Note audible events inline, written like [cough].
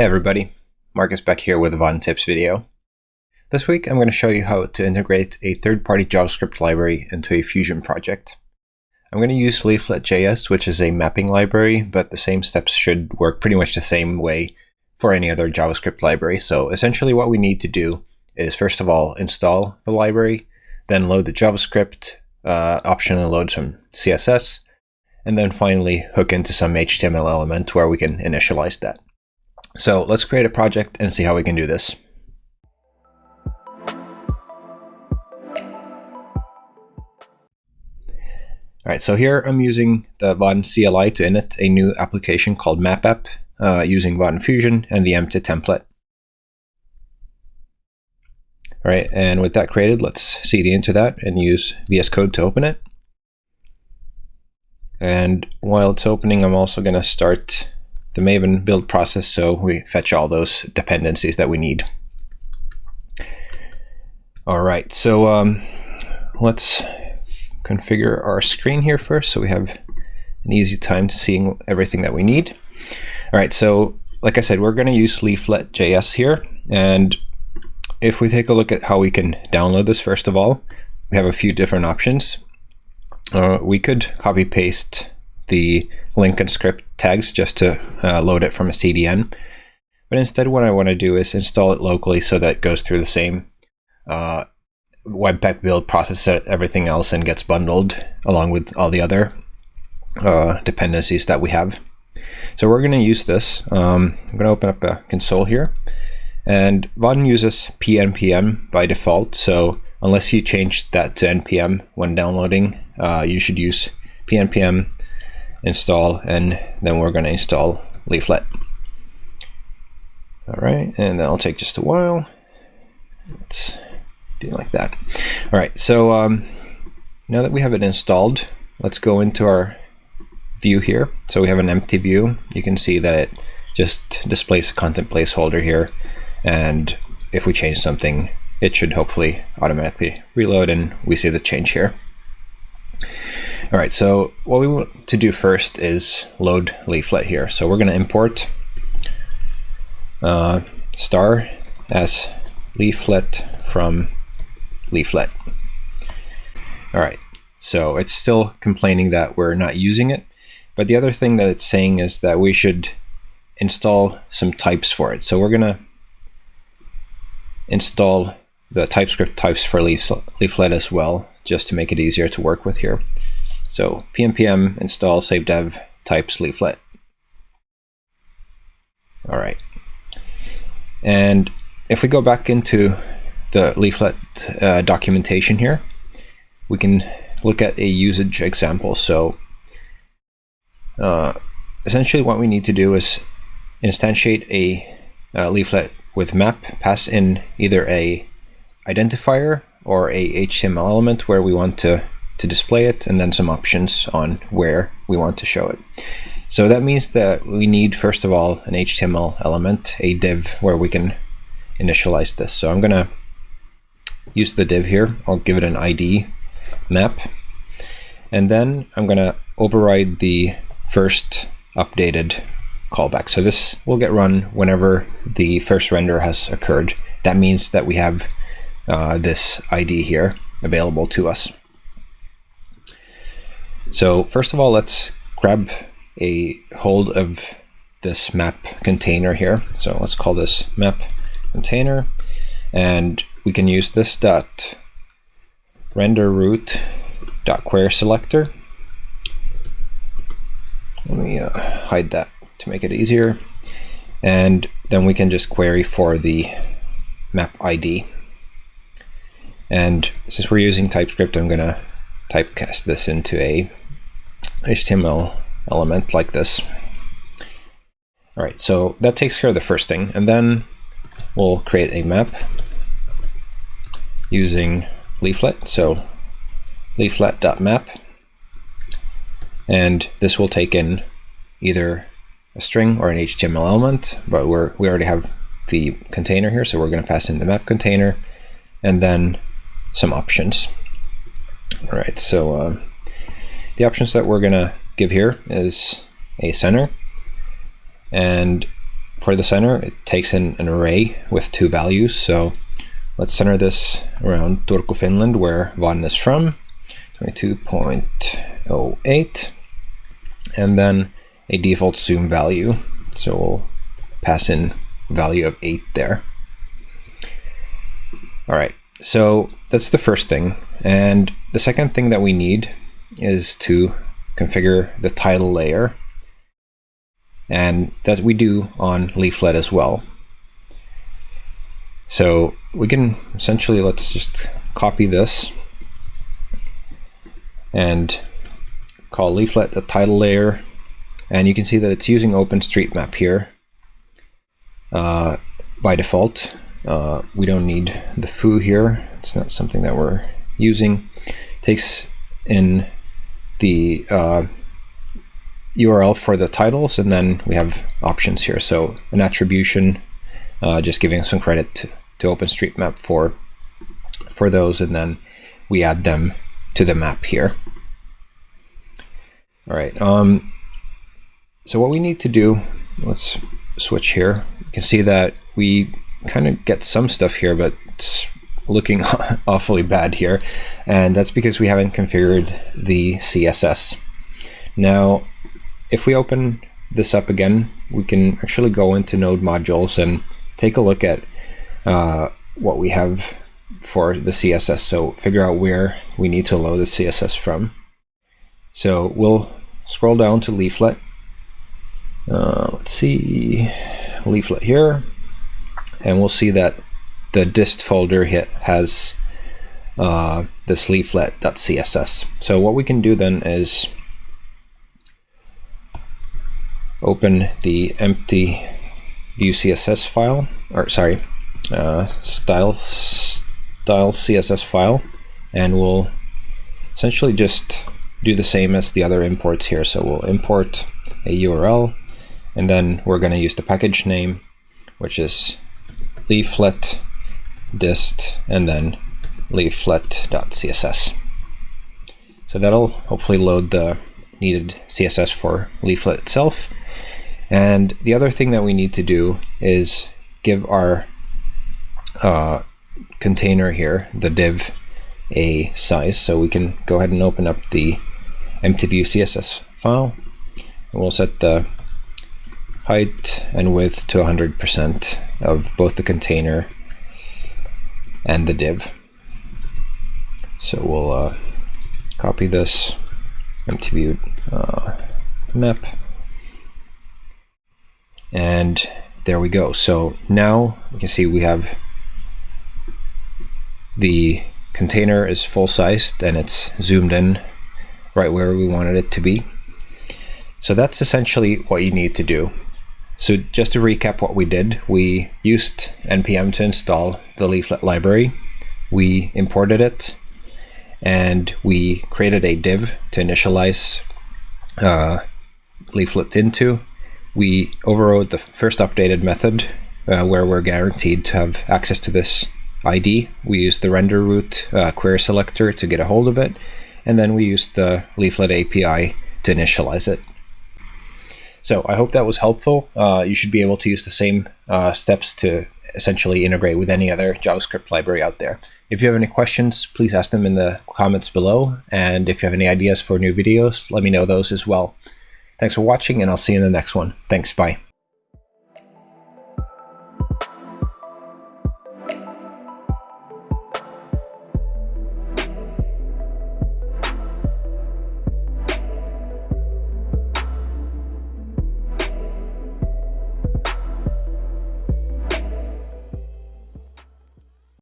Hey everybody, Marcus back here with a Vaadin Tips video. This week I'm going to show you how to integrate a third-party JavaScript library into a Fusion project. I'm going to use Leaflet.js, which is a mapping library, but the same steps should work pretty much the same way for any other JavaScript library. So essentially what we need to do is first of all install the library, then load the JavaScript uh, option and load some CSS, and then finally hook into some HTML element where we can initialize that. So let's create a project and see how we can do this. All right, so here I'm using the Vaadin CLI to init a new application called MapApp uh, using Vaadin Fusion and the empty template. All right, and with that created, let's cd into that and use VS Code to open it. And while it's opening, I'm also going to start the Maven build process so we fetch all those dependencies that we need. All right, so um, let's configure our screen here first so we have an easy time seeing everything that we need. All right, so like I said, we're going to use Leaflet.js here. And if we take a look at how we can download this, first of all, we have a few different options. Uh, we could copy paste the link and script tags just to uh, load it from a CDN. But instead what I want to do is install it locally so that it goes through the same uh, Webpack build process that everything else and gets bundled along with all the other uh, dependencies that we have. So we're going to use this. Um, I'm going to open up a console here. And Vaadin uses PNPM by default. So unless you change that to NPM when downloading, uh, you should use PNPM install and then we're going to install leaflet. All right and that'll take just a while. Let's do like that. All right so um, now that we have it installed let's go into our view here. So we have an empty view. You can see that it just displays a content placeholder here and if we change something it should hopefully automatically reload and we see the change here all right, so what we want to do first is load leaflet here. So we're going to import uh, star as leaflet from leaflet. All right, so it's still complaining that we're not using it. But the other thing that it's saying is that we should install some types for it. So we're going to install the TypeScript types for leaflet as well, just to make it easier to work with here. So pnpm install save dev types leaflet. All right. And if we go back into the leaflet uh, documentation here, we can look at a usage example. So uh, essentially what we need to do is instantiate a uh, leaflet with map, pass in either a identifier or a HTML element where we want to to display it and then some options on where we want to show it. So that means that we need, first of all, an HTML element, a div where we can initialize this. So I'm going to use the div here. I'll give it an ID map. And then I'm going to override the first updated callback. So this will get run whenever the first render has occurred. That means that we have uh, this ID here available to us. So first of all, let's grab a hold of this map container here. So let's call this map container and we can use this dot render root dot query selector. Let me uh, hide that to make it easier. And then we can just query for the map ID. And since we're using TypeScript, I'm going to typecast this into a HTML element like this. All right, so that takes care of the first thing. And then we'll create a map using leaflet. So leaflet.map. And this will take in either a string or an HTML element, but we're, we already have the container here, so we're going to pass in the map container and then some options. All right, so uh, the options that we're going to give here is a center. And for the center, it takes in an array with two values. So let's center this around Turku, Finland, where Vaadin is from, 22.08, and then a default zoom value. So we'll pass in value of 8 there. All right, so that's the first thing. And the second thing that we need is to configure the tile layer. And that we do on Leaflet as well. So we can essentially, let's just copy this and call Leaflet the tile layer. And you can see that it's using OpenStreetMap here uh, by default. Uh, we don't need the foo here. It's not something that we're using. It takes in the uh, URL for the tiles, and then we have options here. So an attribution, uh, just giving some credit to, to OpenStreetMap for for those, and then we add them to the map here. All right. Um, so what we need to do, let's switch here. You can see that we kind of get some stuff here, but it's looking [laughs] awfully bad here. And that's because we haven't configured the CSS. Now, if we open this up again, we can actually go into node modules and take a look at uh, what we have for the CSS. So figure out where we need to load the CSS from. So we'll scroll down to leaflet. Uh, let's see, leaflet here and we'll see that the dist folder has uh, this leaflet.css. So what we can do then is open the empty view CSS file, or sorry, uh, style style CSS file, and we'll essentially just do the same as the other imports here. So we'll import a URL, and then we're going to use the package name, which is leaflet dist and then leaflet.css. So that'll hopefully load the needed CSS for leaflet itself. And the other thing that we need to do is give our uh, container here, the div, a size. So we can go ahead and open up the empty view CSS file. And we'll set the height and width to 100% of both the container and the div. So we'll uh, copy this empty view uh, map and there we go. So now we can see we have the container is full sized and it's zoomed in right where we wanted it to be. So that's essentially what you need to do. So just to recap what we did, we used npm to install the leaflet library. We imported it and we created a div to initialize uh, leaflet into. We overrode the first updated method uh, where we're guaranteed to have access to this ID. We used the render root uh, query selector to get a hold of it. And then we used the leaflet API to initialize it. So I hope that was helpful. Uh, you should be able to use the same uh, steps to essentially integrate with any other JavaScript library out there. If you have any questions, please ask them in the comments below. And if you have any ideas for new videos, let me know those as well. Thanks for watching, and I'll see you in the next one. Thanks. Bye.